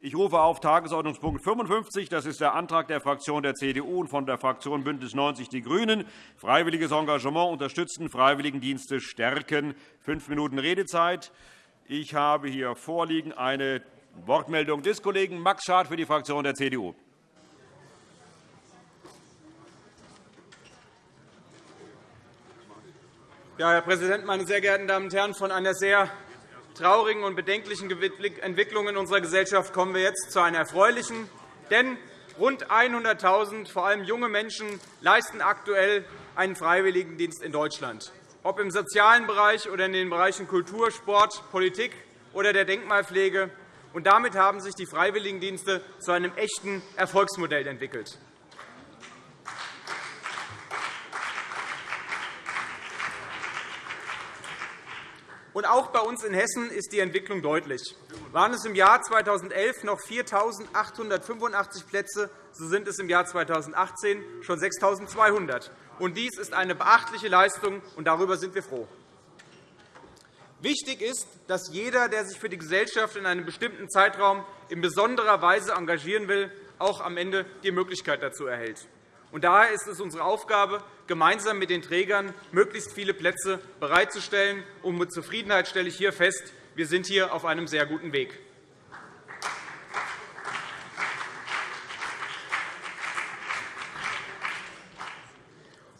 Ich rufe auf Tagesordnungspunkt 55. Das ist der Antrag der Fraktion der CDU und von der Fraktion BÜNDNIS 90 die GRÜNEN. Freiwilliges Engagement unterstützen, Freiwilligendienste stärken. Fünf Minuten Redezeit. Ich habe hier vorliegen eine Wortmeldung des Kollegen Max Schad für die Fraktion der CDU. Ja, Herr Präsident, meine sehr geehrten Damen und Herren! Von einer sehr traurigen und bedenklichen Entwicklung in unserer Gesellschaft kommen wir jetzt zu einer erfreulichen. Denn rund 100.000, vor allem junge Menschen, leisten aktuell einen Freiwilligendienst in Deutschland, ob im sozialen Bereich oder in den Bereichen Kultur, Sport, Politik oder der Denkmalpflege. Und damit haben sich die Freiwilligendienste zu einem echten Erfolgsmodell entwickelt. Und auch bei uns in Hessen ist die Entwicklung deutlich. Waren es im Jahr 2011 noch 4.885 Plätze, so sind es im Jahr 2018 schon 6.200. Und dies ist eine beachtliche Leistung, und darüber sind wir froh. Wichtig ist, dass jeder, der sich für die Gesellschaft in einem bestimmten Zeitraum in besonderer Weise engagieren will, auch am Ende die Möglichkeit dazu erhält. Daher ist es unsere Aufgabe, gemeinsam mit den Trägern möglichst viele Plätze bereitzustellen. Und mit Zufriedenheit stelle ich hier fest, wir sind hier auf einem sehr guten Weg.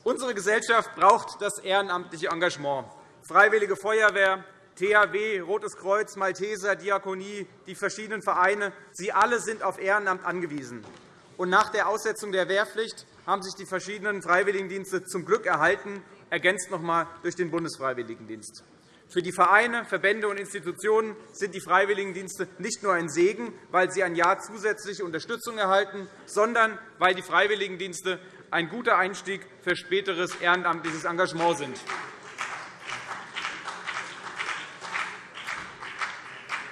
Unsere Gesellschaft braucht das ehrenamtliche Engagement. Freiwillige Feuerwehr, THW, Rotes Kreuz, Malteser, Diakonie, die verschiedenen Vereine, sie alle sind auf Ehrenamt angewiesen. Und nach der Aussetzung der Wehrpflicht haben sich die verschiedenen Freiwilligendienste zum Glück erhalten, ergänzt noch einmal durch den Bundesfreiwilligendienst. Für die Vereine, Verbände und Institutionen sind die Freiwilligendienste nicht nur ein Segen, weil sie ein Jahr zusätzliche Unterstützung erhalten, sondern weil die Freiwilligendienste ein guter Einstieg für späteres ehrenamtliches Engagement sind.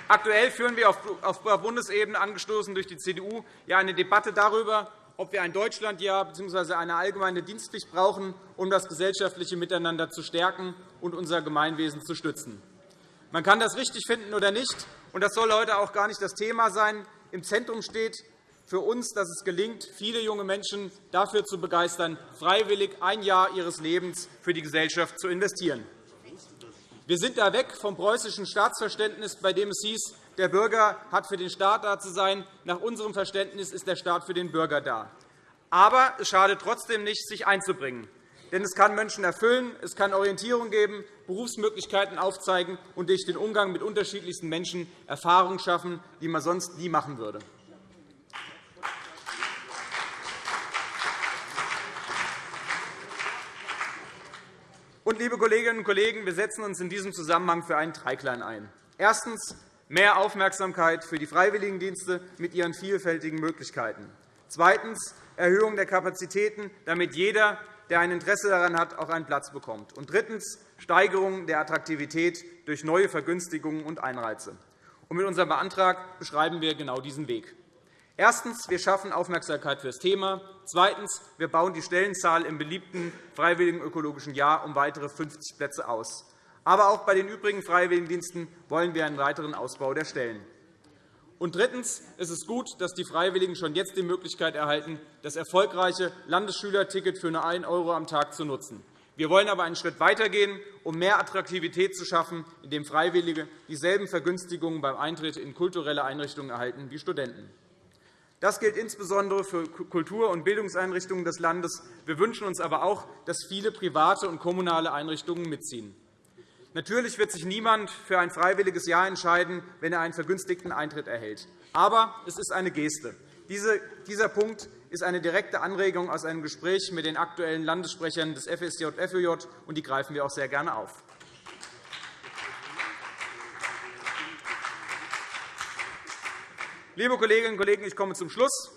Aktuell führen wir auf Bundesebene, angestoßen durch die CDU, eine Debatte darüber, ob wir ein Deutschlandjahr bzw. eine allgemeine Dienstpflicht brauchen, um das gesellschaftliche Miteinander zu stärken und unser Gemeinwesen zu stützen. Man kann das richtig finden oder nicht, und das soll heute auch gar nicht das Thema sein. Im Zentrum steht für uns, dass es gelingt, viele junge Menschen dafür zu begeistern, freiwillig ein Jahr ihres Lebens für die Gesellschaft zu investieren. Wir sind da weg vom preußischen Staatsverständnis, bei dem es hieß, der Bürger hat für den Staat da zu sein. Nach unserem Verständnis ist der Staat für den Bürger da. Aber es schadet trotzdem nicht, sich einzubringen. Denn es kann Menschen erfüllen, es kann Orientierung geben, Berufsmöglichkeiten aufzeigen und durch den Umgang mit unterschiedlichsten Menschen Erfahrungen schaffen, die man sonst nie machen würde. Und, liebe Kolleginnen und Kollegen, wir setzen uns in diesem Zusammenhang für einen Dreiklang ein. Erstens mehr Aufmerksamkeit für die Freiwilligendienste mit ihren vielfältigen Möglichkeiten. Zweitens. Erhöhung der Kapazitäten, damit jeder, der ein Interesse daran hat, auch einen Platz bekommt. Und drittens. Steigerung der Attraktivität durch neue Vergünstigungen und Einreize. Und mit unserem Antrag beschreiben wir genau diesen Weg. Erstens. Wir schaffen Aufmerksamkeit für das Thema. Zweitens. Wir bauen die Stellenzahl im beliebten Freiwilligen ökologischen Jahr um weitere 50 Plätze aus. Aber auch bei den übrigen Freiwilligendiensten wollen wir einen weiteren Ausbau der Stellen. Und drittens ist es gut, dass die Freiwilligen schon jetzt die Möglichkeit erhalten, das erfolgreiche Landesschülerticket für nur 1 € am Tag zu nutzen. Wir wollen aber einen Schritt weitergehen, um mehr Attraktivität zu schaffen, indem Freiwillige dieselben Vergünstigungen beim Eintritt in kulturelle Einrichtungen erhalten wie Studenten. Das gilt insbesondere für Kultur- und Bildungseinrichtungen des Landes. Wir wünschen uns aber auch, dass viele private und kommunale Einrichtungen mitziehen. Natürlich wird sich niemand für ein freiwilliges Jahr entscheiden, wenn er einen vergünstigten Eintritt erhält. Aber es ist eine Geste. Dieser Punkt ist eine direkte Anregung aus einem Gespräch mit den aktuellen Landessprechern des FSJ-FÖJ, und die greifen wir auch sehr gerne auf. Liebe Kolleginnen und Kollegen, ich komme zum Schluss.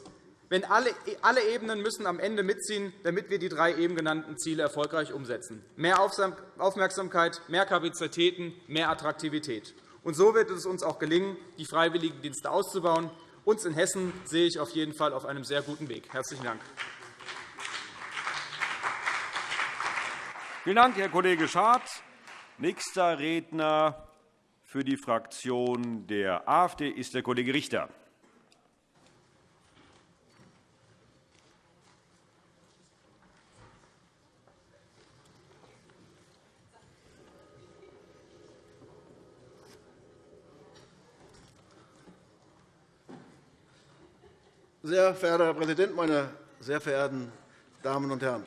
Wenn alle, alle Ebenen müssen am Ende mitziehen, damit wir die drei eben genannten Ziele erfolgreich umsetzen. Mehr Aufmerksamkeit, mehr Kapazitäten, mehr Attraktivität. Und so wird es uns auch gelingen, die Freiwilligendienste auszubauen. Uns in Hessen sehe ich auf jeden Fall auf einem sehr guten Weg. – Herzlichen Dank. Vielen Dank, Herr Kollege Schad. Nächster Redner für die Fraktion der AfD ist der Kollege Richter. Sehr verehrter Herr Präsident, meine sehr verehrten Damen und Herren!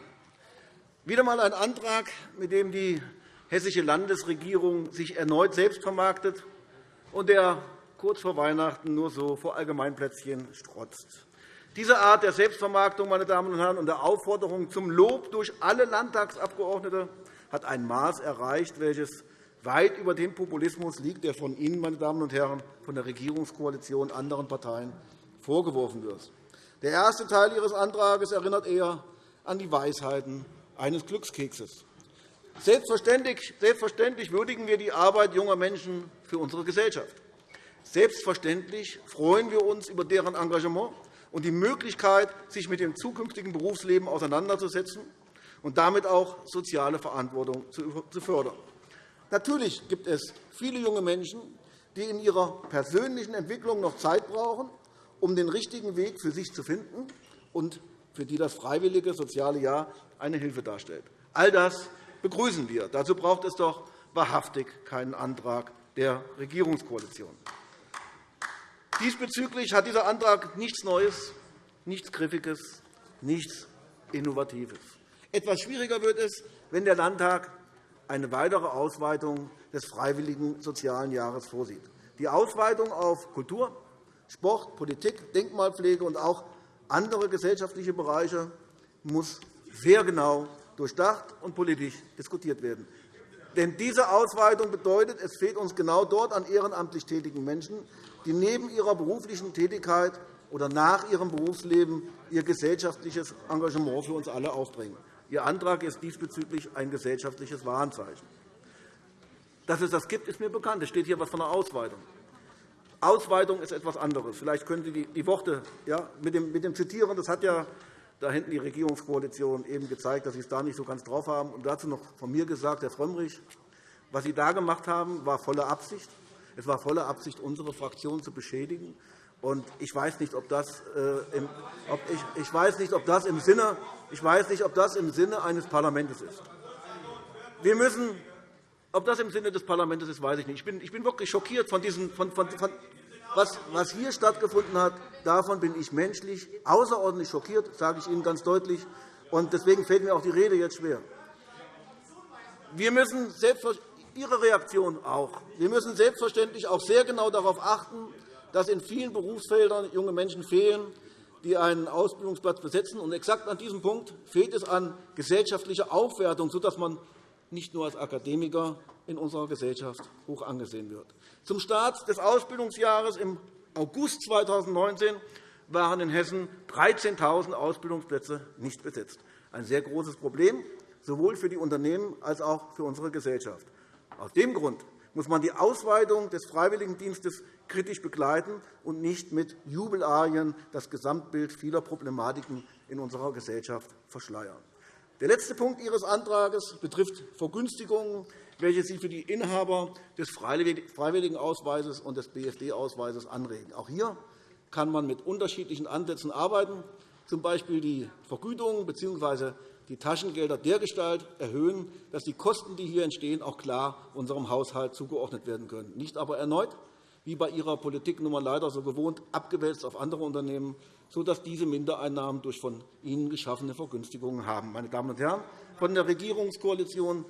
Wieder einmal ein Antrag, mit dem die hessische Landesregierung sich erneut selbst vermarktet und der kurz vor Weihnachten nur so vor Allgemeinplätzchen strotzt. Diese Art der Selbstvermarktung meine Damen und Herren, und der Aufforderung zum Lob durch alle Landtagsabgeordnete hat ein Maß erreicht, welches weit über dem Populismus liegt, der von Ihnen, meine Damen und Herren, von der Regierungskoalition und anderen Parteien vorgeworfen wird. Der erste Teil Ihres Antrags erinnert eher an die Weisheiten eines Glückskekses. Selbstverständlich, selbstverständlich würdigen wir die Arbeit junger Menschen für unsere Gesellschaft. Selbstverständlich freuen wir uns über deren Engagement und die Möglichkeit, sich mit dem zukünftigen Berufsleben auseinanderzusetzen und damit auch soziale Verantwortung zu fördern. Natürlich gibt es viele junge Menschen, die in ihrer persönlichen Entwicklung noch Zeit brauchen, um den richtigen Weg für sich zu finden und für die das freiwillige soziale Jahr eine Hilfe darstellt. All das begrüßen wir. Dazu braucht es doch wahrhaftig keinen Antrag der Regierungskoalition. Diesbezüglich hat dieser Antrag nichts Neues, nichts Griffiges, nichts Innovatives. Etwas schwieriger wird es, wenn der Landtag eine weitere Ausweitung des freiwilligen sozialen Jahres vorsieht. Die Ausweitung auf Kultur, Sport, Politik, Denkmalpflege und auch andere gesellschaftliche Bereiche muss sehr genau durchdacht und politisch diskutiert werden. Denn diese Ausweitung bedeutet, es fehlt uns genau dort an ehrenamtlich tätigen Menschen, die neben ihrer beruflichen Tätigkeit oder nach ihrem Berufsleben ihr gesellschaftliches Engagement für uns alle aufbringen. Ihr Antrag ist diesbezüglich ein gesellschaftliches Warnzeichen. Dass es das gibt, ist mir bekannt. Es steht hier etwas von einer Ausweitung. Ausweitung ist etwas anderes. Vielleicht können Sie die Worte ja, mit, dem, mit dem Zitieren, das hat ja da hinten die Regierungskoalition eben gezeigt, dass Sie es da nicht so ganz drauf haben. Und dazu noch von mir gesagt, Herr Frömmrich, was Sie da gemacht haben, war volle Absicht. Es war volle Absicht, unsere Fraktion zu beschädigen. Und ich weiß nicht, ob das, äh, im, ob ich, ich weiß nicht, ob das im Sinne, ich weiß nicht, ob das im Sinne eines Parlaments ist. Wir müssen, ob das im Sinne des Parlaments ist, weiß ich nicht. Ich bin, ich bin wirklich schockiert von diesen, von, von, von, was, hier stattgefunden hat. Davon bin ich menschlich außerordentlich schockiert, sage ich Ihnen ganz deutlich. Und deswegen fällt mir auch die Rede jetzt schwer. Wir müssen selbstverständlich Ihre Reaktion auch. Wir müssen selbstverständlich auch sehr genau darauf achten, dass in vielen Berufsfeldern junge Menschen fehlen, die einen Ausbildungsplatz besetzen. Und exakt an diesem Punkt fehlt es an gesellschaftlicher Aufwertung, sodass man nicht nur als Akademiker in unserer Gesellschaft hoch angesehen wird. Zum Start des Ausbildungsjahres im August 2019 waren in Hessen 13.000 Ausbildungsplätze nicht besetzt. Ein sehr großes Problem, sowohl für die Unternehmen als auch für unsere Gesellschaft. Aus dem Grund muss man die Ausweitung des Freiwilligendienstes kritisch begleiten und nicht mit Jubelarien das Gesamtbild vieler Problematiken in unserer Gesellschaft verschleiern. Der letzte Punkt Ihres Antrags betrifft Vergünstigungen, welche Sie für die Inhaber des Freiwilligenausweises und des BFD-Ausweises anregen. Auch hier kann man mit unterschiedlichen Ansätzen arbeiten, z. B. die Vergütung bzw die Taschengelder dergestalt erhöhen, dass die Kosten, die hier entstehen, auch klar unserem Haushalt zugeordnet werden können. Nicht aber erneut, wie bei Ihrer Politik nun leider so gewohnt, abgewälzt auf andere Unternehmen, sodass diese Mindereinnahmen durch von Ihnen geschaffene Vergünstigungen haben. Meine Damen und Herren von der Regierungskoalition,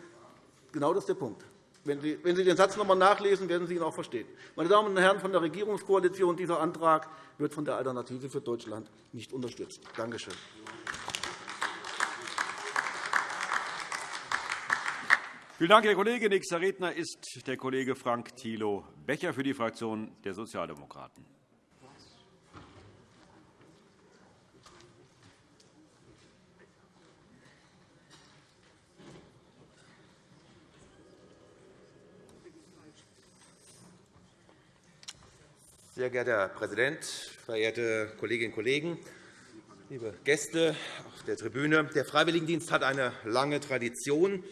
genau das ist der Punkt. Wenn Sie, den Satz noch einmal nachlesen, werden Sie ihn auch verstehen. Meine Damen und Herren von der Regierungskoalition, dieser Antrag wird von der Alternative für Deutschland nicht unterstützt. Danke schön. Vielen Dank, Herr Kollege. Nächster Redner ist der Kollege Frank Thilo Becher für die Fraktion der Sozialdemokraten. Sehr geehrter Herr Präsident, verehrte Kolleginnen und Kollegen, liebe Gäste auf der Tribüne! Der Freiwilligendienst hat eine lange Tradition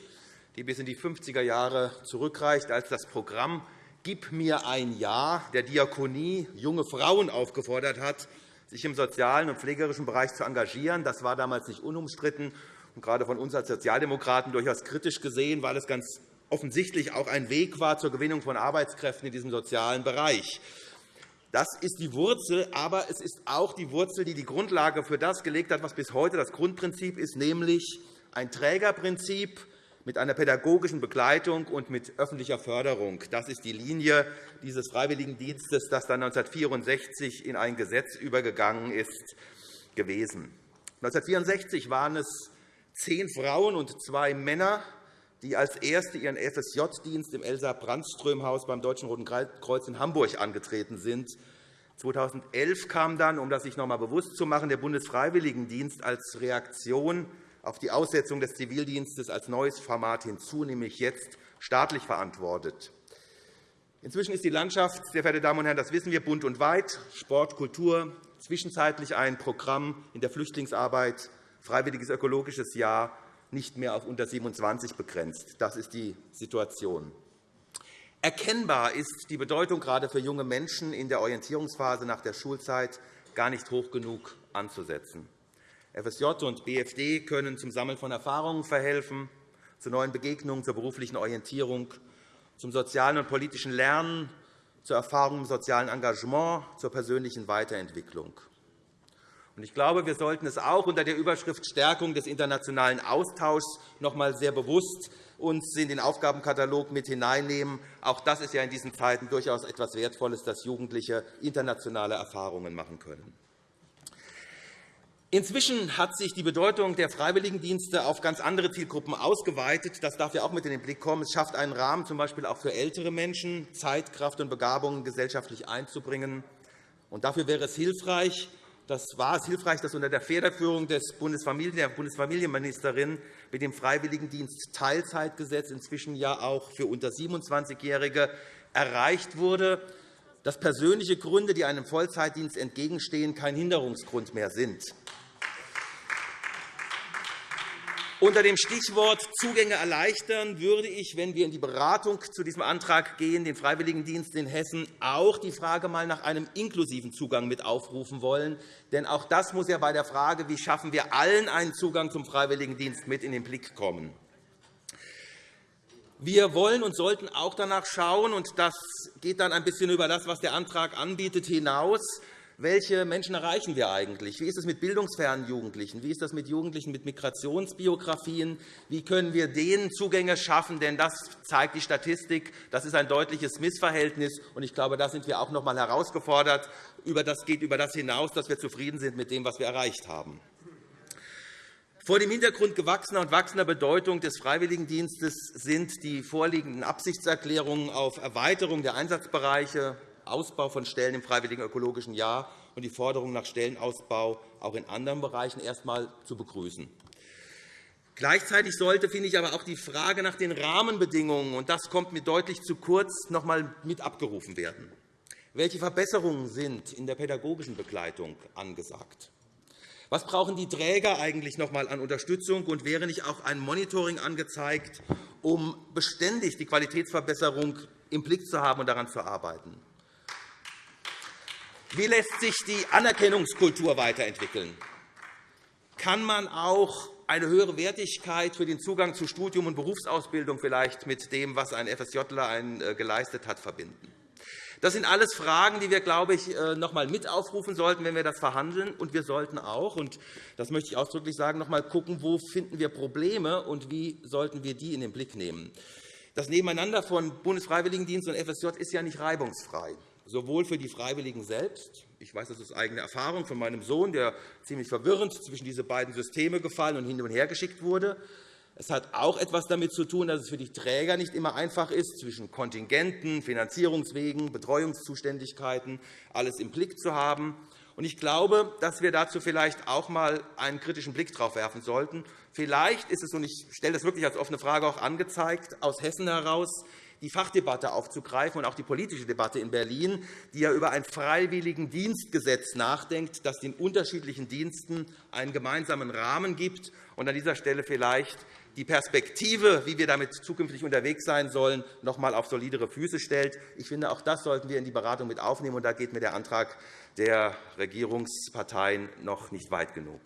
die bis in die 50er Jahre zurückreicht, als das Programm Gib mir ein Ja der Diakonie junge Frauen aufgefordert hat, sich im sozialen und pflegerischen Bereich zu engagieren. Das war damals nicht unumstritten und gerade von uns als Sozialdemokraten durchaus kritisch gesehen, weil es ganz offensichtlich auch ein Weg war zur Gewinnung von Arbeitskräften in diesem sozialen Bereich. Das ist die Wurzel, aber es ist auch die Wurzel, die die Grundlage für das gelegt hat, was bis heute das Grundprinzip ist, nämlich ein Trägerprinzip mit einer pädagogischen Begleitung und mit öffentlicher Förderung. Das ist die Linie dieses Freiwilligendienstes, das dann 1964 in ein Gesetz übergegangen ist, gewesen. 1964 waren es zehn Frauen und zwei Männer, die als Erste ihren FSJ-Dienst im Elsa-Brandström-Haus beim Deutschen Roten Kreuz in Hamburg angetreten sind. 2011 kam dann, um das sich noch einmal bewusst zu machen, der Bundesfreiwilligendienst als Reaktion auf die Aussetzung des Zivildienstes als neues Format hinzu, nämlich jetzt staatlich verantwortet. Inzwischen ist die Landschaft, sehr verehrte Damen und Herren, das wissen wir, bunt und weit. Sport, Kultur, zwischenzeitlich ein Programm in der Flüchtlingsarbeit, freiwilliges ökologisches Jahr, nicht mehr auf unter 27 begrenzt. Das ist die Situation. Erkennbar ist die Bedeutung gerade für junge Menschen in der Orientierungsphase nach der Schulzeit gar nicht hoch genug anzusetzen. FSJ und BFD können zum Sammeln von Erfahrungen verhelfen, zu neuen Begegnungen, zur beruflichen Orientierung, zum sozialen und politischen Lernen, zur Erfahrung im sozialen Engagement, zur persönlichen Weiterentwicklung. Ich glaube, wir sollten es auch unter der Überschrift Stärkung des internationalen Austauschs noch einmal sehr bewusst uns in den Aufgabenkatalog mit hineinnehmen. Auch das ist ja in diesen Zeiten durchaus etwas Wertvolles, dass Jugendliche internationale Erfahrungen machen können. Inzwischen hat sich die Bedeutung der Freiwilligendienste auf ganz andere Zielgruppen ausgeweitet. Das darf ja auch mit in den Blick kommen. Es schafft einen Rahmen, z. B. auch für ältere Menschen, Zeit, Kraft und Begabungen gesellschaftlich einzubringen. Dafür wäre es hilfreich, das war es hilfreich, dass unter der Federführung der Bundesfamilienministerin mit dem Freiwilligendienst Teilzeitgesetz inzwischen ja auch für unter 27-Jährige erreicht wurde, dass persönliche Gründe, die einem Vollzeitdienst entgegenstehen, kein Hinderungsgrund mehr sind. Unter dem Stichwort Zugänge erleichtern würde ich, wenn wir in die Beratung zu diesem Antrag gehen, den Freiwilligendienst in Hessen auch die Frage mal nach einem inklusiven Zugang mit aufrufen wollen. Denn auch das muss ja bei der Frage, wie schaffen wir allen einen Zugang zum Freiwilligendienst mit in den Blick kommen. Wir wollen und sollten auch danach schauen, und das geht dann ein bisschen über das, was der Antrag anbietet, hinaus, welche Menschen erreichen wir eigentlich? Wie ist es mit bildungsfernen Jugendlichen? Wie ist das mit Jugendlichen mit Migrationsbiografien? Wie können wir denen Zugänge schaffen? Denn das zeigt die Statistik. Das ist ein deutliches Missverhältnis. Und ich glaube, da sind wir auch noch einmal herausgefordert. Das geht über das hinaus, dass wir zufrieden sind mit dem, was wir erreicht haben. Vor dem Hintergrund gewachsener und wachsender Bedeutung des Freiwilligendienstes sind die vorliegenden Absichtserklärungen auf Erweiterung der Einsatzbereiche, Ausbau von Stellen im Freiwilligen Ökologischen Jahr und die Forderung nach Stellenausbau auch in anderen Bereichen erst einmal zu begrüßen. Gleichzeitig sollte, finde ich, aber auch die Frage nach den Rahmenbedingungen, und das kommt mir deutlich zu kurz, noch einmal mit abgerufen werden. Welche Verbesserungen sind in der pädagogischen Begleitung angesagt? Was brauchen die Träger eigentlich noch einmal an Unterstützung? Und wäre nicht auch ein Monitoring angezeigt, um beständig die Qualitätsverbesserung im Blick zu haben und daran zu arbeiten? Wie lässt sich die Anerkennungskultur weiterentwickeln? Kann man auch eine höhere Wertigkeit für den Zugang zu Studium und Berufsausbildung vielleicht mit dem, was ein FSJler äh, geleistet hat, verbinden? Das sind alles Fragen, die wir, glaube ich, äh, noch einmal mit aufrufen sollten, wenn wir das verhandeln. Und wir sollten auch, und das möchte ich ausdrücklich sagen, noch einmal schauen, wo finden wir Probleme und wie sollten wir die in den Blick nehmen. Das Nebeneinander von Bundesfreiwilligendienst und FSJ ist ja nicht reibungsfrei sowohl für die Freiwilligen selbst. Ich weiß das aus eigener Erfahrung von meinem Sohn, der ziemlich verwirrend zwischen diese beiden Systeme gefallen und hin und her geschickt wurde. Es hat auch etwas damit zu tun, dass es für die Träger nicht immer einfach ist, zwischen Kontingenten, Finanzierungswegen, Betreuungszuständigkeiten alles im Blick zu haben. Ich glaube, dass wir dazu vielleicht auch einmal einen kritischen Blick darauf werfen sollten. Vielleicht ist es, und ich stelle das wirklich als offene Frage auch angezeigt, aus Hessen heraus die Fachdebatte aufzugreifen und auch die politische Debatte in Berlin, die ja über ein Freiwilligendienstgesetz nachdenkt, das den unterschiedlichen Diensten einen gemeinsamen Rahmen gibt und an dieser Stelle vielleicht die Perspektive, wie wir damit zukünftig unterwegs sein sollen, noch einmal auf solidere Füße stellt. Ich finde, auch das sollten wir in die Beratung mit aufnehmen. Und da geht mir der Antrag der Regierungsparteien noch nicht weit genug.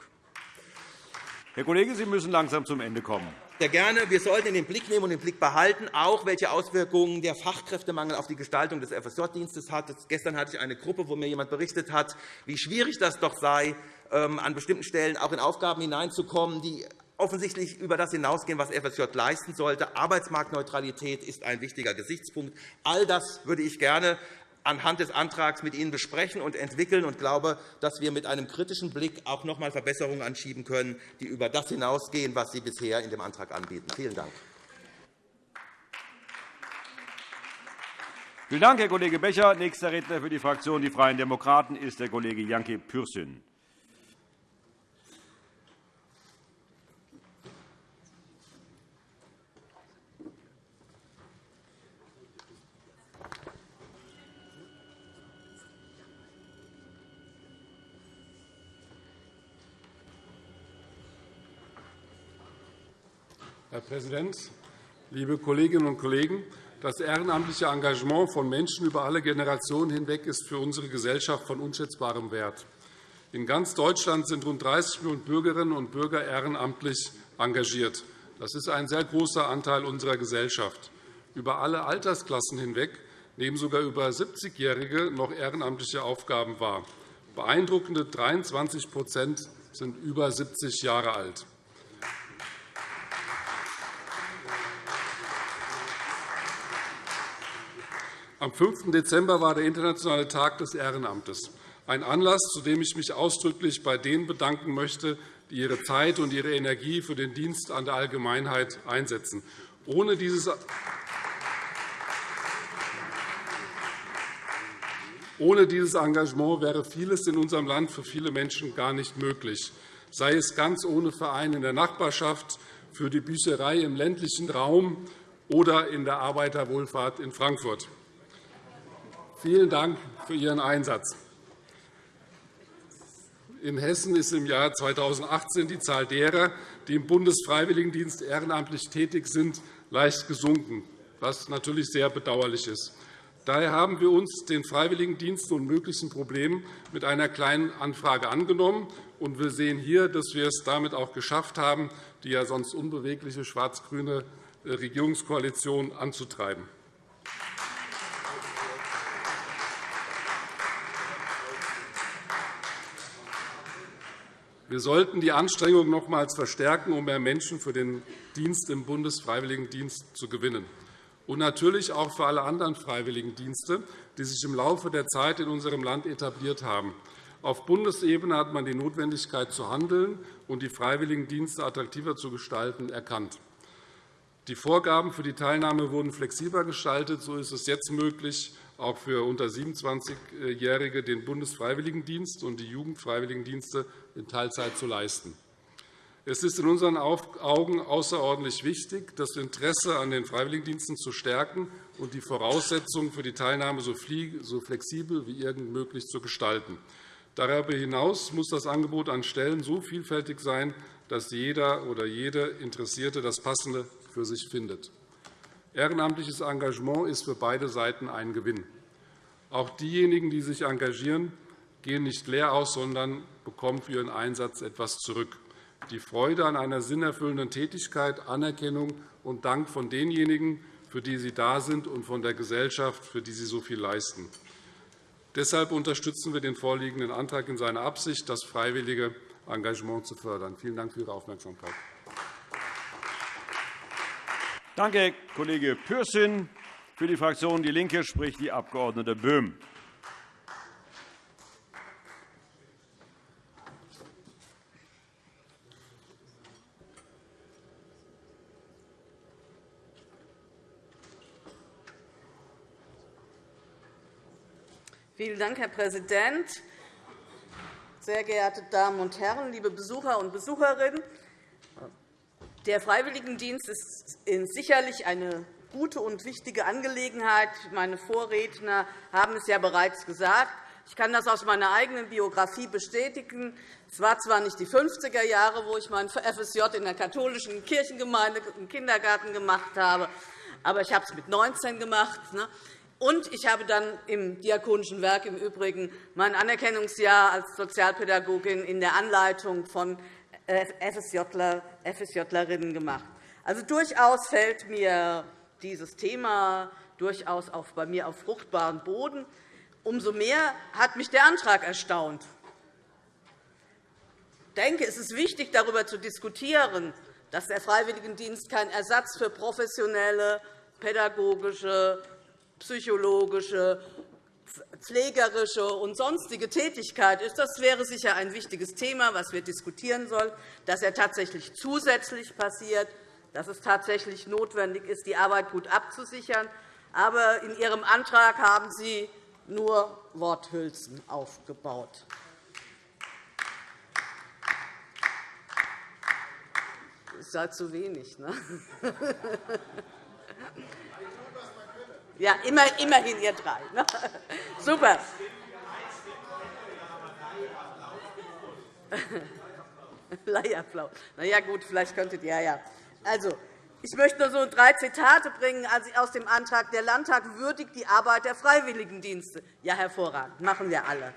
Herr Kollege, Sie müssen langsam zum Ende kommen. Sehr gerne. Wir sollten in den Blick nehmen und den Blick behalten, auch welche Auswirkungen der Fachkräftemangel auf die Gestaltung des FSJ-Dienstes hat. Gestern hatte ich eine Gruppe, wo mir jemand berichtet hat, wie schwierig das doch sei, ähm, an bestimmten Stellen auch in Aufgaben hineinzukommen, die offensichtlich über das hinausgehen, was FSJ leisten sollte. Arbeitsmarktneutralität ist ein wichtiger Gesichtspunkt. All das würde ich gerne anhand des Antrags mit Ihnen besprechen und entwickeln und glaube, dass wir mit einem kritischen Blick auch noch einmal Verbesserungen anschieben können, die über das hinausgehen, was Sie bisher in dem Antrag anbieten. Vielen Dank. Vielen Dank, Herr Kollege Becher. Nächster Redner für die Fraktion Die Freien Demokraten ist der Kollege Janke Pürsün. Herr Präsident, liebe Kolleginnen und Kollegen! Das ehrenamtliche Engagement von Menschen über alle Generationen hinweg ist für unsere Gesellschaft von unschätzbarem Wert. In ganz Deutschland sind rund 30 Millionen Bürgerinnen und Bürger ehrenamtlich engagiert. Das ist ein sehr großer Anteil unserer Gesellschaft. Über alle Altersklassen hinweg nehmen sogar über 70-Jährige noch ehrenamtliche Aufgaben wahr. Beeindruckende 23% sind über 70 Jahre alt. Am 5. Dezember war der Internationale Tag des Ehrenamtes, ein Anlass, zu dem ich mich ausdrücklich bei denen bedanken möchte, die ihre Zeit und ihre Energie für den Dienst an der Allgemeinheit einsetzen. Ohne dieses Ohne dieses Engagement wäre vieles in unserem Land für viele Menschen gar nicht möglich, sei es ganz ohne Verein in der Nachbarschaft, für die Bücherei im ländlichen Raum oder in der Arbeiterwohlfahrt in Frankfurt. Vielen Dank für Ihren Einsatz. In Hessen ist im Jahr 2018 die Zahl derer, die im Bundesfreiwilligendienst ehrenamtlich tätig sind, leicht gesunken, was natürlich sehr bedauerlich ist. Daher haben wir uns den Freiwilligendiensten und möglichen Problemen mit einer kleinen Anfrage angenommen. Und wir sehen hier, dass wir es damit auch geschafft haben, die ja sonst unbewegliche schwarz-grüne Regierungskoalition anzutreiben. Wir sollten die Anstrengungen nochmals verstärken, um mehr Menschen für den Dienst im Bundesfreiwilligendienst zu gewinnen. Und natürlich auch für alle anderen Freiwilligendienste, die sich im Laufe der Zeit in unserem Land etabliert haben. Auf Bundesebene hat man die Notwendigkeit zu handeln und die Freiwilligendienste attraktiver zu gestalten erkannt. Die Vorgaben für die Teilnahme wurden flexibler gestaltet. So ist es jetzt möglich, auch für unter 27-Jährige den Bundesfreiwilligendienst und die Jugendfreiwilligendienste in Teilzeit zu leisten. Es ist in unseren Augen außerordentlich wichtig, das Interesse an den Freiwilligendiensten zu stärken und die Voraussetzungen für die Teilnahme so flexibel wie irgend möglich zu gestalten. Darüber hinaus muss das Angebot an Stellen so vielfältig sein, dass jeder oder jede Interessierte das Passende für sich findet. Ehrenamtliches Engagement ist für beide Seiten ein Gewinn. Auch diejenigen, die sich engagieren, gehen nicht leer aus, sondern bekommen für ihren Einsatz etwas zurück. Die Freude an einer sinnerfüllenden Tätigkeit, Anerkennung und Dank von denjenigen, für die sie da sind, und von der Gesellschaft, für die sie so viel leisten. Deshalb unterstützen wir den vorliegenden Antrag in seiner Absicht, das freiwillige Engagement zu fördern. Vielen Dank für Ihre Aufmerksamkeit. Danke, Kollege Pürsün. Für die Fraktion DIE LINKE spricht die Abg. Böhm. Vielen Dank, Herr Präsident. Sehr geehrte Damen und Herren, liebe Besucher und Besucherinnen! Der Freiwilligendienst ist sicherlich eine gute und wichtige Angelegenheit. Meine Vorredner haben es ja bereits gesagt. Ich kann das aus meiner eigenen Biografie bestätigen. Es war zwar nicht die 50er Jahre, wo ich mein FSJ in der katholischen Kirchengemeinde im Kindergarten gemacht habe, aber ich habe es mit 19 gemacht. Ne? Und ich habe dann im Diakonischen Werk im Übrigen mein Anerkennungsjahr als Sozialpädagogin in der Anleitung von FSJler, FSJlerinnen gemacht. Also durchaus fällt mir dieses Thema durchaus auch bei mir auf fruchtbaren Boden. Umso mehr hat mich der Antrag erstaunt. Ich denke, es ist wichtig, darüber zu diskutieren, dass der Freiwilligendienst kein Ersatz für professionelle, pädagogische, psychologische, pflegerische und sonstige Tätigkeit ist. Das wäre sicher ein wichtiges Thema, das wir diskutieren sollen, dass er tatsächlich zusätzlich passiert, dass es tatsächlich notwendig ist, die Arbeit gut abzusichern. Aber in Ihrem Antrag haben Sie nur Worthülsen aufgebaut. Das ist halt zu wenig. Ne? Ja, immer, immerhin ihr drei. Ne? Super. Leierflau. Na ja, gut, vielleicht könntet ihr ja. Also, ich möchte nur so drei Zitate bringen aus dem Antrag. Der Landtag würdigt die Arbeit der Freiwilligendienste. Ja, hervorragend, machen wir alle.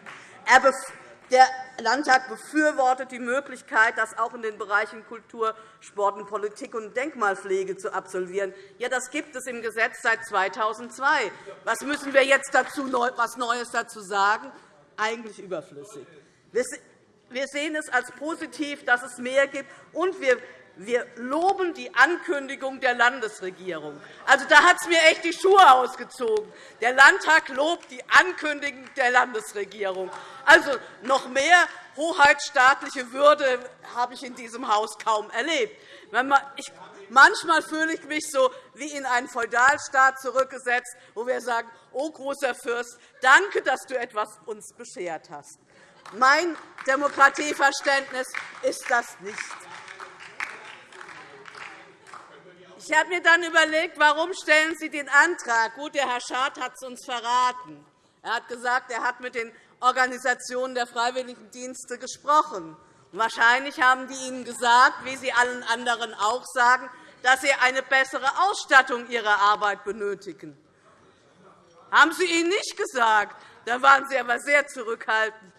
Der Landtag befürwortet die Möglichkeit, das auch in den Bereichen Kultur, Sport, Politik und Denkmalpflege zu absolvieren. Ja, das gibt es im Gesetz seit 2002. Was müssen wir jetzt dazu was Neues dazu sagen? Eigentlich überflüssig. Wir sehen es als positiv, dass es mehr gibt, und wir wir loben die Ankündigung der Landesregierung. Also, da hat es mir echt die Schuhe ausgezogen. Der Landtag lobt die Ankündigung der Landesregierung. Also, noch mehr hoheitsstaatliche Würde habe ich in diesem Haus kaum erlebt. Manchmal fühle ich mich so wie in einen Feudalstaat zurückgesetzt, wo wir sagen, oh großer Fürst, danke, dass du etwas uns beschert hast. Mein Demokratieverständnis ist das nicht. Ich habe mir dann überlegt, warum stellen Sie den Antrag? Gut, der Herr Schad hat es uns verraten. Er hat gesagt, er hat mit den Organisationen der Freiwilligendienste gesprochen. wahrscheinlich haben die Ihnen gesagt, wie Sie allen anderen auch sagen, dass Sie eine bessere Ausstattung Ihrer Arbeit benötigen. Haben Sie ihnen nicht gesagt? Dann waren Sie aber sehr zurückhaltend.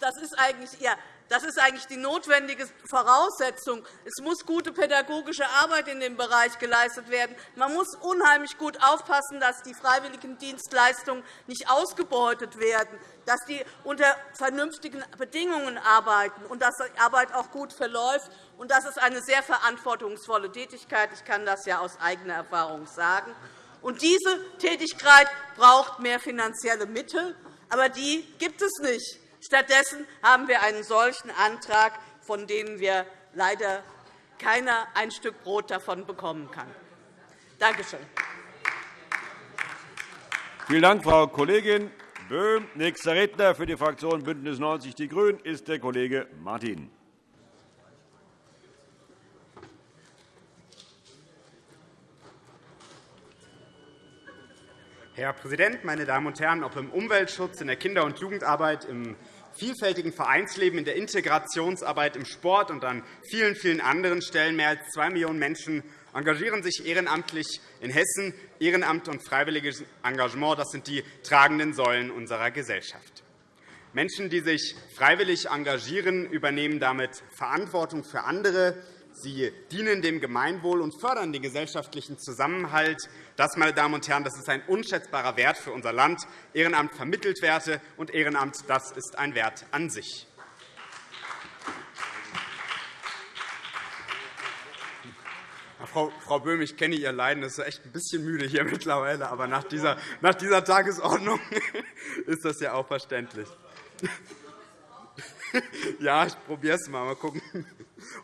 Das ist eigentlich Ihr das ist eigentlich die notwendige Voraussetzung. Es muss gute pädagogische Arbeit in dem Bereich geleistet werden. Man muss unheimlich gut aufpassen, dass die freiwilligen Dienstleistungen nicht ausgebeutet werden, dass die unter vernünftigen Bedingungen arbeiten und dass die Arbeit auch gut verläuft. Das ist eine sehr verantwortungsvolle Tätigkeit. Ich kann das ja aus eigener Erfahrung sagen. Diese Tätigkeit braucht mehr finanzielle Mittel, aber die gibt es nicht. Stattdessen haben wir einen solchen Antrag, von dem wir leider keiner ein Stück Brot davon bekommen kann. Danke schön. Vielen Dank, Frau Kollegin Böhm. Nächster Redner für die Fraktion BÜNDNIS 90 die GRÜNEN ist der Kollege Martin. Herr Präsident, meine Damen und Herren! Ob im Umweltschutz, in der Kinder- und Jugendarbeit, im vielfältigen Vereinsleben, in der Integrationsarbeit, im Sport und an vielen, vielen anderen Stellen. Mehr als zwei Millionen Menschen engagieren sich ehrenamtlich in Hessen. Ehrenamt und freiwilliges Engagement das sind die tragenden Säulen unserer Gesellschaft. Menschen, die sich freiwillig engagieren, übernehmen damit Verantwortung für andere, Sie dienen dem Gemeinwohl und fördern den gesellschaftlichen Zusammenhalt. Das, meine Damen und Herren, das ist ein unschätzbarer Wert für unser Land. Ehrenamt vermittelt Werte, und Ehrenamt das ist ein Wert an sich. Frau Böhm, ich kenne Ihr Leiden. Es ist echt ein bisschen müde hier mittlerweile. Aber nach dieser, nach dieser Tagesordnung ist das ja auch verständlich. Ja, ich probiere es mal. Mal gucken.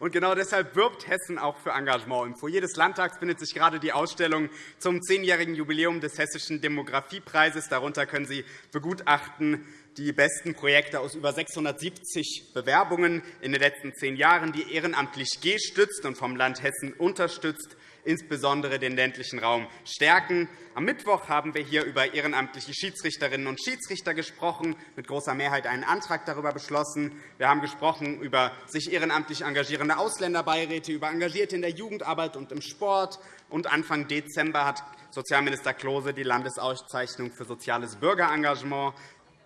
Und genau deshalb wirbt Hessen auch für Engagement. Im Foyer des Landtags findet sich gerade die Ausstellung zum zehnjährigen Jubiläum des Hessischen Demografiepreises. Darunter können Sie begutachten die besten Projekte aus über 670 Bewerbungen in den letzten zehn Jahren, die ehrenamtlich gestützt und vom Land Hessen unterstützt insbesondere den ländlichen Raum stärken. Am Mittwoch haben wir hier über ehrenamtliche Schiedsrichterinnen und Schiedsrichter gesprochen, mit großer Mehrheit einen Antrag darüber beschlossen. Wir haben gesprochen über sich ehrenamtlich engagierende Ausländerbeiräte, über Engagierte in der Jugendarbeit und im Sport. Und Anfang Dezember hat Sozialminister Klose die Landesauszeichnung für soziales Bürgerengagement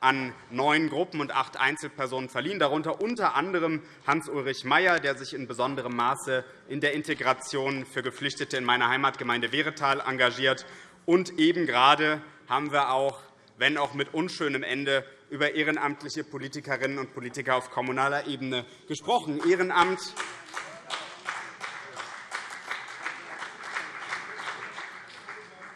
an neun Gruppen und acht Einzelpersonen verliehen, darunter unter anderem Hans-Ulrich Mayer, der sich in besonderem Maße in der Integration für Geflüchtete in meiner Heimatgemeinde Wehretal engagiert. Und eben gerade haben wir auch, wenn auch mit unschönem Ende, über ehrenamtliche Politikerinnen und Politiker auf kommunaler Ebene gesprochen. Ehrenamt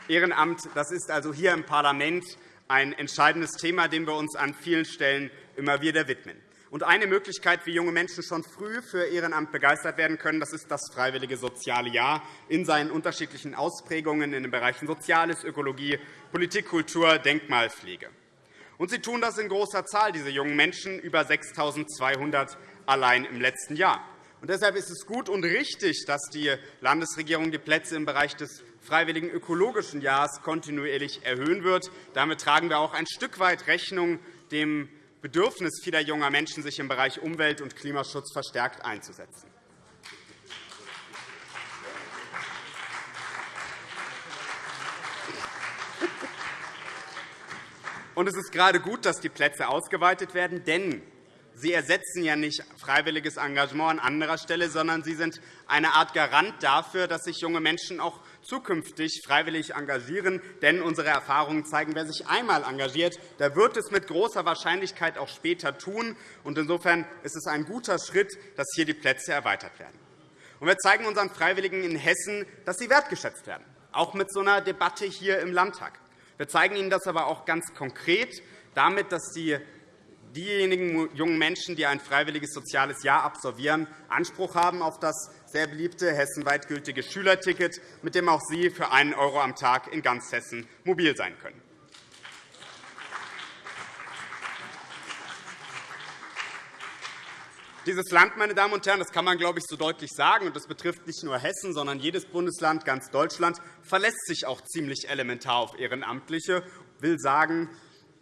Ehrenamt das ist also hier im Parlament ein entscheidendes Thema, dem wir uns an vielen Stellen immer wieder widmen. Und eine Möglichkeit, wie junge Menschen schon früh für Ehrenamt begeistert werden können, das ist das Freiwillige Soziale Jahr in seinen unterschiedlichen Ausprägungen in den Bereichen Soziales, Ökologie, Politik, Kultur, Denkmalpflege. Und sie tun das in großer Zahl, diese jungen Menschen, über 6.200 allein im letzten Jahr. Und deshalb ist es gut und richtig, dass die Landesregierung die Plätze im Bereich des freiwilligen ökologischen Jahres kontinuierlich erhöhen wird. Damit tragen wir auch ein Stück weit Rechnung dem Bedürfnis vieler junger Menschen, sich im Bereich Umwelt- und Klimaschutz verstärkt einzusetzen. Und es ist gerade gut, dass die Plätze ausgeweitet werden, denn Sie ersetzen ja nicht freiwilliges Engagement an anderer Stelle, sondern Sie sind eine Art Garant dafür, dass sich junge Menschen auch zukünftig freiwillig engagieren. Denn unsere Erfahrungen zeigen, wer sich einmal engagiert, der wird es mit großer Wahrscheinlichkeit auch später tun. Insofern ist es ein guter Schritt, dass hier die Plätze erweitert werden. Wir zeigen unseren Freiwilligen in Hessen, dass sie wertgeschätzt werden, auch mit so einer Debatte hier im Landtag. Wir zeigen Ihnen das aber auch ganz konkret damit, dass die diejenigen jungen Menschen, die ein freiwilliges soziales Jahr absolvieren, Anspruch haben auf das sehr beliebte hessenweit gültige Schülerticket, mit dem auch Sie für einen € am Tag in ganz Hessen mobil sein können. Dieses Land, meine Damen und Herren, das kann man, glaube ich, so deutlich sagen, und das betrifft nicht nur Hessen, sondern jedes Bundesland, ganz Deutschland, verlässt sich auch ziemlich elementar auf Ehrenamtliche, will sagen,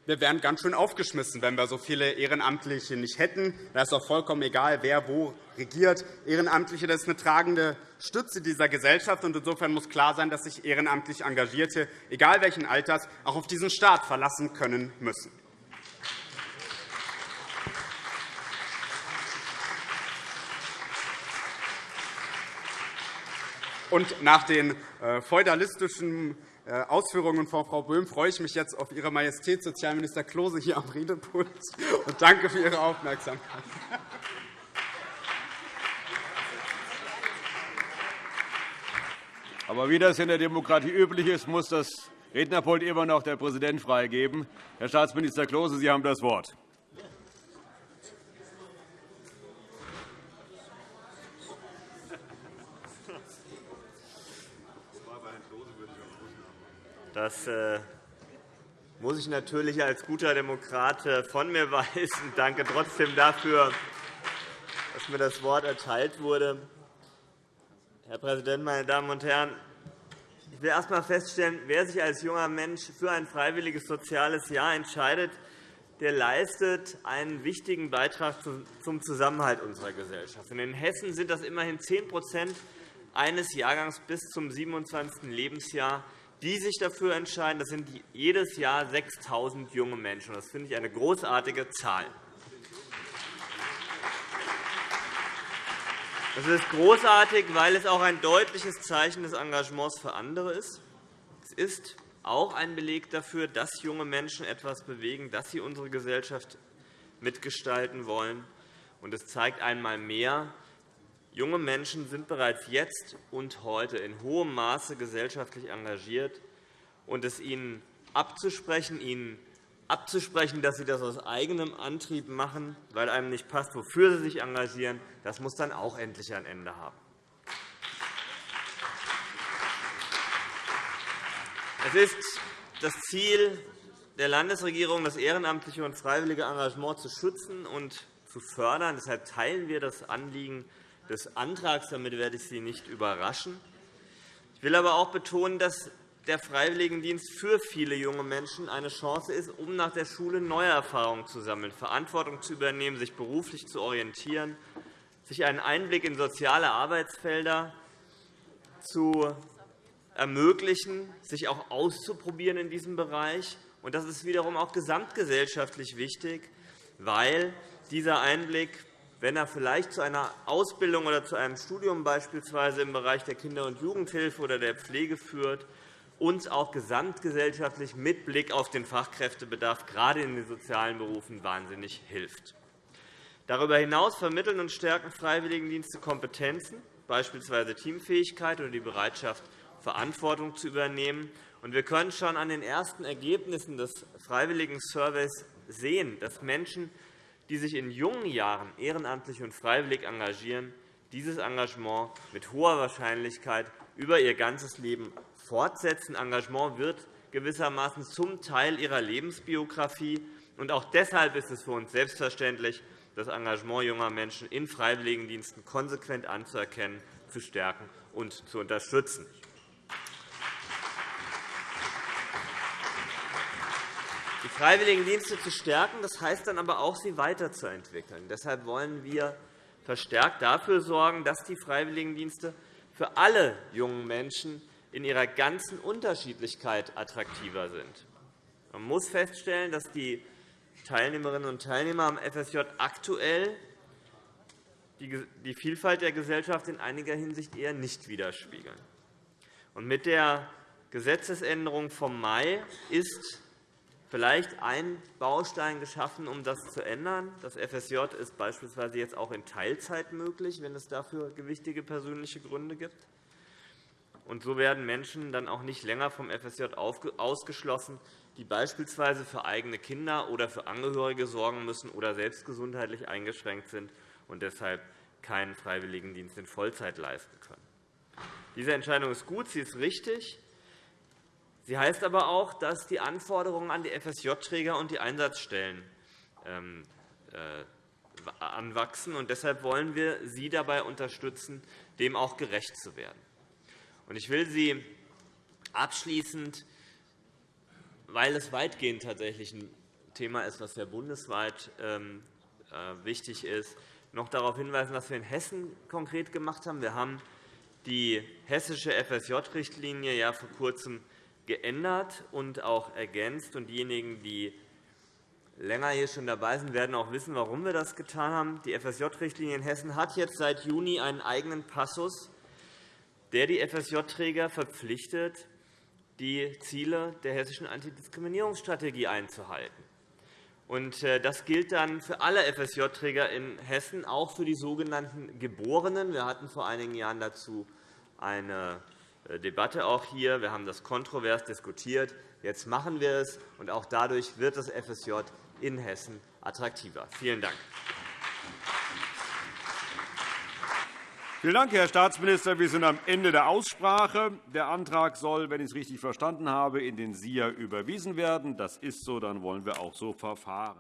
wir wären ganz schön aufgeschmissen, wenn wir so viele Ehrenamtliche nicht hätten. Da ist auch vollkommen egal, wer wo regiert. Ehrenamtliche das ist eine tragende Stütze dieser Gesellschaft. und Insofern muss klar sein, dass sich ehrenamtlich Engagierte, egal welchen Alters, auch auf diesen Staat verlassen können müssen. Und nach den äh, feudalistischen Ausführungen von Frau Böhm freue ich mich jetzt auf Ihre Majestät Sozialminister Klose hier am Redepult und danke für Ihre Aufmerksamkeit. Aber wie das in der Demokratie üblich ist, muss das Rednerpult immer noch der Präsident freigeben. Herr Staatsminister Klose, Sie haben das Wort. Das äh, muss ich natürlich als guter Demokrat äh, von mir weisen. Danke trotzdem dafür, dass mir das Wort erteilt wurde. Herr Präsident, meine Damen und Herren! Ich will erst einmal feststellen, wer sich als junger Mensch für ein freiwilliges soziales Jahr entscheidet, der leistet einen wichtigen Beitrag zum Zusammenhalt unserer Gesellschaft. In Hessen sind das immerhin 10% eines Jahrgangs bis zum 27. Lebensjahr die sich dafür entscheiden. Das sind jedes Jahr 6.000 junge Menschen. Das finde ich eine großartige Zahl. Das ist großartig, weil es auch ein deutliches Zeichen des Engagements für andere ist. Es ist auch ein Beleg dafür, dass junge Menschen etwas bewegen, dass sie unsere Gesellschaft mitgestalten wollen. Es zeigt einmal mehr, Junge Menschen sind bereits jetzt und heute in hohem Maße gesellschaftlich engagiert. Und es ihnen abzusprechen, ihnen abzusprechen, dass sie das aus eigenem Antrieb machen, weil einem nicht passt, wofür sie sich engagieren, das muss dann auch endlich ein Ende haben. Es ist das Ziel der Landesregierung, das ehrenamtliche und freiwillige Engagement zu schützen und zu fördern. Deshalb teilen wir das Anliegen des Antrags. Damit werde ich Sie nicht überraschen. Ich will aber auch betonen, dass der Freiwilligendienst für viele junge Menschen eine Chance ist, um nach der Schule neue Erfahrungen zu sammeln, Verantwortung zu übernehmen, sich beruflich zu orientieren, sich einen Einblick in soziale Arbeitsfelder zu ermöglichen, sich auch auszuprobieren in diesem Bereich Das ist wiederum auch gesamtgesellschaftlich wichtig, weil dieser Einblick, wenn er vielleicht zu einer Ausbildung oder zu einem Studium beispielsweise im Bereich der Kinder- und Jugendhilfe oder der Pflege führt, uns auch gesamtgesellschaftlich mit Blick auf den Fachkräftebedarf gerade in den sozialen Berufen wahnsinnig hilft. Darüber hinaus vermitteln und stärken Freiwilligendienste Kompetenzen, beispielsweise Teamfähigkeit oder die Bereitschaft, Verantwortung zu übernehmen. Wir können schon an den ersten Ergebnissen des Freiwilligen Surveys sehen, dass Menschen, die sich in jungen Jahren ehrenamtlich und freiwillig engagieren, dieses Engagement mit hoher Wahrscheinlichkeit über ihr ganzes Leben fortsetzen. Engagement wird gewissermaßen zum Teil ihrer Lebensbiografie. Auch deshalb ist es für uns selbstverständlich, das Engagement junger Menschen in Freiwilligendiensten konsequent anzuerkennen, zu stärken und zu unterstützen. Die Freiwilligendienste zu stärken, das heißt dann aber auch, sie weiterzuentwickeln. Deshalb wollen wir verstärkt dafür sorgen, dass die Freiwilligendienste für alle jungen Menschen in ihrer ganzen Unterschiedlichkeit attraktiver sind. Man muss feststellen, dass die Teilnehmerinnen und Teilnehmer am FSJ aktuell die Vielfalt der Gesellschaft in einiger Hinsicht eher nicht widerspiegeln. Mit der Gesetzesänderung vom Mai ist vielleicht ein Baustein geschaffen, um das zu ändern. Das FSJ ist beispielsweise jetzt auch in Teilzeit möglich, wenn es dafür gewichtige persönliche Gründe gibt. Und so werden Menschen dann auch nicht länger vom FSJ ausgeschlossen, die beispielsweise für eigene Kinder oder für Angehörige sorgen müssen oder selbst gesundheitlich eingeschränkt sind und deshalb keinen Freiwilligendienst in Vollzeit leisten können. Diese Entscheidung ist gut, sie ist richtig. Sie heißt aber auch, dass die Anforderungen an die FSJ-Träger und die Einsatzstellen ähm, äh, anwachsen. deshalb wollen wir Sie dabei unterstützen, dem auch gerecht zu werden. Ich will Sie abschließend, weil es weitgehend tatsächlich ein Thema ist, das ja bundesweit ähm, äh, wichtig ist, noch darauf hinweisen, was wir in Hessen konkret gemacht haben. Wir haben die hessische FSJ-Richtlinie ja vor Kurzem geändert und auch ergänzt. diejenigen, die länger hier schon dabei sind, werden auch wissen, warum wir das getan haben. Die FSJ-Richtlinie in Hessen hat jetzt seit Juni einen eigenen Passus, der die FSJ-Träger verpflichtet, die Ziele der hessischen Antidiskriminierungsstrategie einzuhalten. Äh, das gilt dann für alle FSJ-Träger in Hessen, auch für die sogenannten Geborenen. Wir hatten vor einigen Jahren dazu eine Debatte auch hier. Wir haben das kontrovers diskutiert. Jetzt machen wir es, und auch dadurch wird das FSJ in Hessen attraktiver. Vielen Dank. Vielen Dank, Herr Staatsminister. Wir sind am Ende der Aussprache. Der Antrag soll, wenn ich es richtig verstanden habe, in den SIA überwiesen werden. Das ist so. Dann wollen wir auch so verfahren.